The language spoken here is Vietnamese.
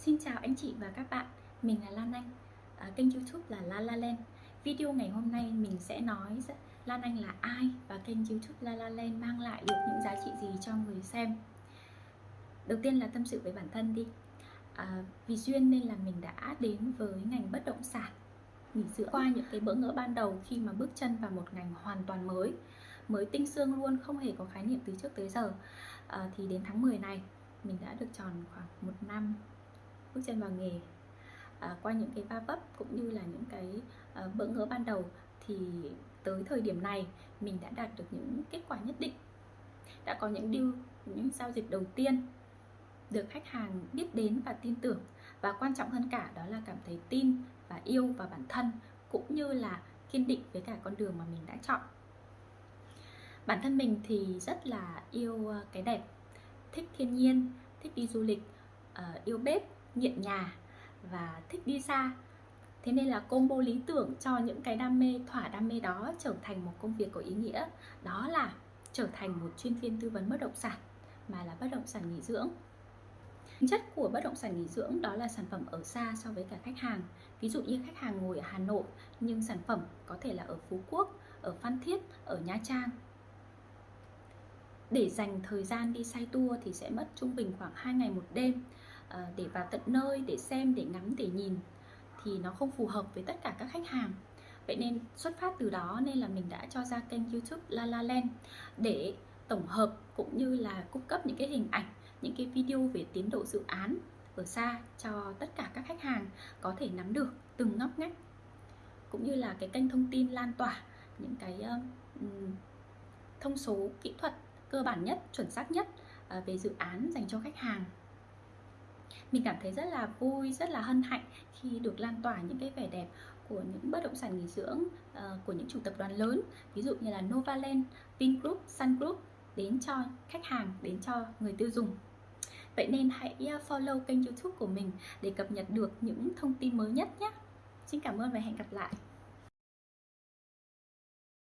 Xin chào anh chị và các bạn, mình là Lan Anh, à, kênh youtube là La La Land. Video ngày hôm nay mình sẽ nói Lan Anh là ai và kênh youtube La La Land mang lại được những giá trị gì cho người xem? Đầu tiên là tâm sự với bản thân đi. À, Vì duyên nên là mình đã đến với ngành bất động sản. Nghỉ dưỡng qua những cái bỡ ngỡ ban đầu khi mà bước chân vào một ngành hoàn toàn mới mới tinh xương luôn không hề có khái niệm từ trước tới giờ. À, thì đến tháng 10 này mình đã được tròn khoảng một năm bước chân vào nghề à, qua những cái va vấp cũng như là những cái à, bỡ ngỡ ban đầu thì tới thời điểm này mình đã đạt được những kết quả nhất định. Đã có những deal những giao dịch đầu tiên được khách hàng biết đến và tin tưởng. Và quan trọng hơn cả đó là cảm thấy tin và yêu vào bản thân cũng như là kiên định với cả con đường mà mình đã chọn. Bản thân mình thì rất là yêu à, cái đẹp thích thiên nhiên thích đi du lịch à, yêu bếp nghiện nhà và thích đi xa thế nên là combo lý tưởng cho những cái đam mê thỏa đam mê đó trở thành một công việc có ý nghĩa đó là trở thành một chuyên viên tư vấn bất động sản mà là bất động sản nghỉ dưỡng Tính chất của bất động sản nghỉ dưỡng đó là sản phẩm ở xa so với cả khách hàng. Ví dụ như khách hàng ngồi ở Hà Nội nhưng sản phẩm có thể là ở Phú Quốc, ở Phan Thiết, ở Nha Trang. Để dành thời gian đi say tour thì sẽ mất trung bình khoảng 2 ngày một đêm À, để vào tận nơi, để xem, để ngắm, để nhìn thì nó không phù hợp với tất cả các khách hàng. Vậy nên xuất phát từ đó nên là mình đã cho ra kênh YouTube La La Land để tổng hợp cũng như là cung cấp những cái hình ảnh những cái video về tiến độ dự án ở xa cho tất cả các khách hàng có thể nắm được từng ngóc ngách cũng như là cái kênh thông tin lan tỏa những cái uh, thông số kỹ thuật cơ bản nhất chuẩn xác nhất uh, về dự án dành cho khách hàng mình cảm thấy rất là vui rất là hân hạnh khi được lan tỏa những cái vẻ đẹp của những bất động sản nghỉ dưỡng uh, của những chủ tập đoàn lớn. Ví dụ như là Novaland, Vingroup, Sun Group đến cho khách hàng đến cho người tiêu dùng. Vậy nên hãy ờ, follow kênh youtube của mình để cập nhật được những thông tin mới nhất nhé. Xin cảm ơn và hẹn gặp lại.